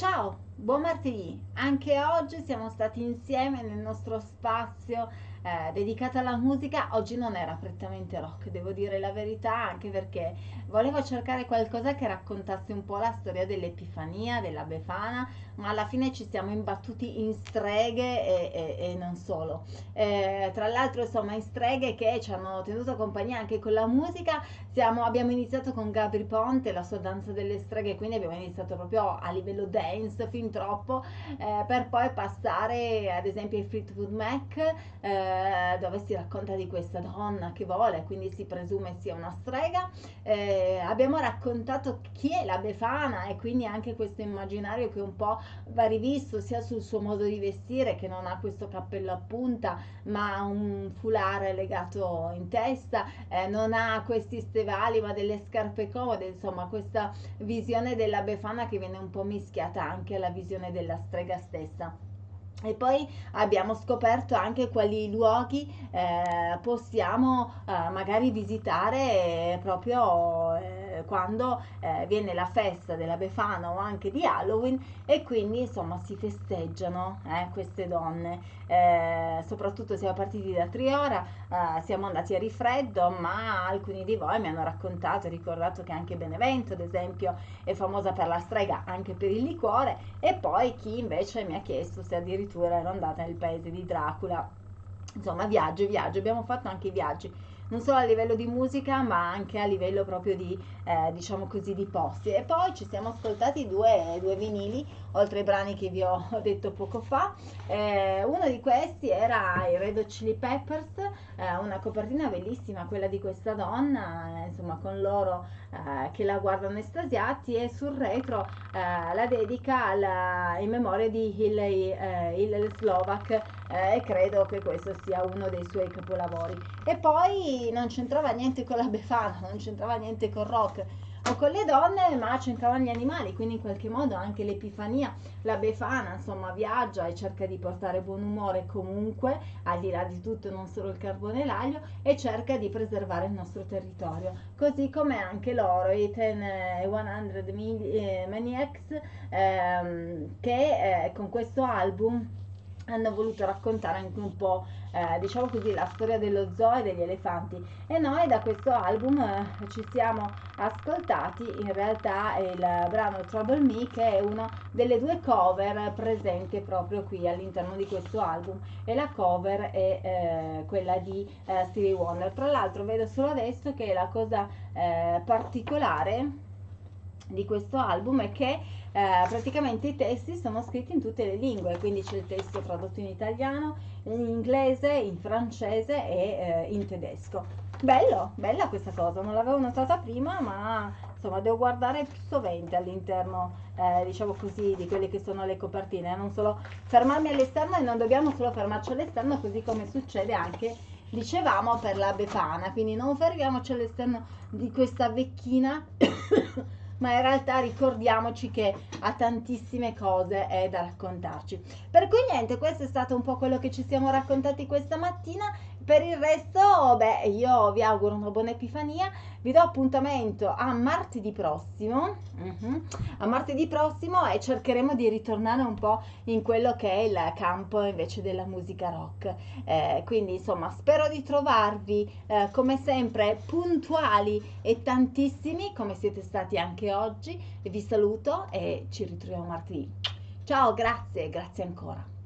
Ciao, buon martedì! Anche oggi siamo stati insieme nel nostro spazio eh, dedicato alla musica. Oggi non era prettamente rock, devo dire la verità, anche perché volevo cercare qualcosa che raccontasse un po' la storia dell'Epifania, della Befana, ma alla fine ci siamo imbattuti in streghe e, e, e non solo. Eh, tra l'altro, insomma, in streghe che ci hanno tenuto compagnia anche con la musica. Siamo, abbiamo iniziato con Gabri Ponte, la sua danza delle streghe, quindi abbiamo iniziato proprio a livello dance fin troppo, eh, per poi passare ad esempio ai Fleetwood Mac, eh, dove si racconta di questa donna che vuole, quindi si presume sia una strega. Eh, abbiamo raccontato chi è la Befana e quindi anche questo immaginario che un po' va rivisto sia sul suo modo di vestire che non ha questo cappello a punta ma un foulard legato in testa, eh, non ha questi stevali ma delle scarpe comode, insomma questa visione della Befana che viene un po' mischiata anche alla visione della strega stessa. E poi abbiamo scoperto anche quali luoghi eh, possiamo eh, magari visitare proprio eh, quando eh, viene la festa della Befana o anche di Halloween e quindi insomma si festeggiano eh, queste donne. Eh, soprattutto siamo partiti da Triora, siamo andati a Rifreddo, ma alcuni di voi mi hanno raccontato e ricordato che anche Benevento, ad esempio, è famosa per la strega, anche per il liquore, e poi chi invece mi ha chiesto se addirittura addirittura ero andata nel paese di Dracula. Insomma, viaggio, viaggio, abbiamo fatto anche viaggi non solo a livello di musica ma anche a livello proprio di eh, diciamo così di posti. E poi ci siamo ascoltati due, due vinili oltre ai brani che vi ho detto poco fa. Eh, uno di questi era i Red Hot Chili Peppers eh, una copertina bellissima quella di questa donna eh, insomma con loro eh, che la guardano estasiati e sul retro eh, la dedica alla, in memoria di Hillel Slovak e credo che questo sia uno dei suoi capolavori. E poi non c'entrava niente con la Befana, non c'entrava niente con rock o con le donne, ma c'entravano gli animali, quindi in qualche modo anche l'Epifania, la Befana, insomma, viaggia e cerca di portare buon umore comunque, al di là di tutto, non solo il carbone e l'aglio, e cerca di preservare il nostro territorio. Così come anche loro, i 10 e 100 Maniacs, ehm, che eh, con questo album hanno voluto raccontare anche un po' eh, diciamo così la storia dello zoo e degli elefanti. E noi da questo album eh, ci siamo ascoltati. In realtà il brano Trouble Me che è una delle due cover presenti proprio qui all'interno di questo album. E la cover è eh, quella di eh, Stevie Wonder. Tra l'altro vedo solo adesso che la cosa eh, particolare di questo album è che eh, praticamente i testi sono scritti in tutte le lingue, quindi c'è il testo tradotto in italiano, in inglese, in francese e eh, in tedesco. Bello, bella questa cosa, non l'avevo notata prima, ma insomma devo guardare più sovente all'interno, eh, diciamo così, di quelle che sono le copertine, non solo fermarmi all'esterno e non dobbiamo solo fermarci all'esterno, così come succede anche dicevamo per la Befana, quindi non fermiamoci all'esterno di questa vecchina ma in realtà ricordiamoci che ha tantissime cose eh, da raccontarci. Per cui niente, questo è stato un po' quello che ci siamo raccontati questa mattina. Per il resto, beh, io vi auguro una buona Epifania, vi do appuntamento a martedì prossimo, uh-huh, a martedì prossimo e cercheremo di ritornare un po' in quello che è il campo invece della musica rock. Eh, quindi insomma spero di trovarvi eh, come sempre puntuali e tantissimi come siete stati anche oggi. Vi saluto e ci ritroviamo martedì. Ciao, grazie, grazie ancora.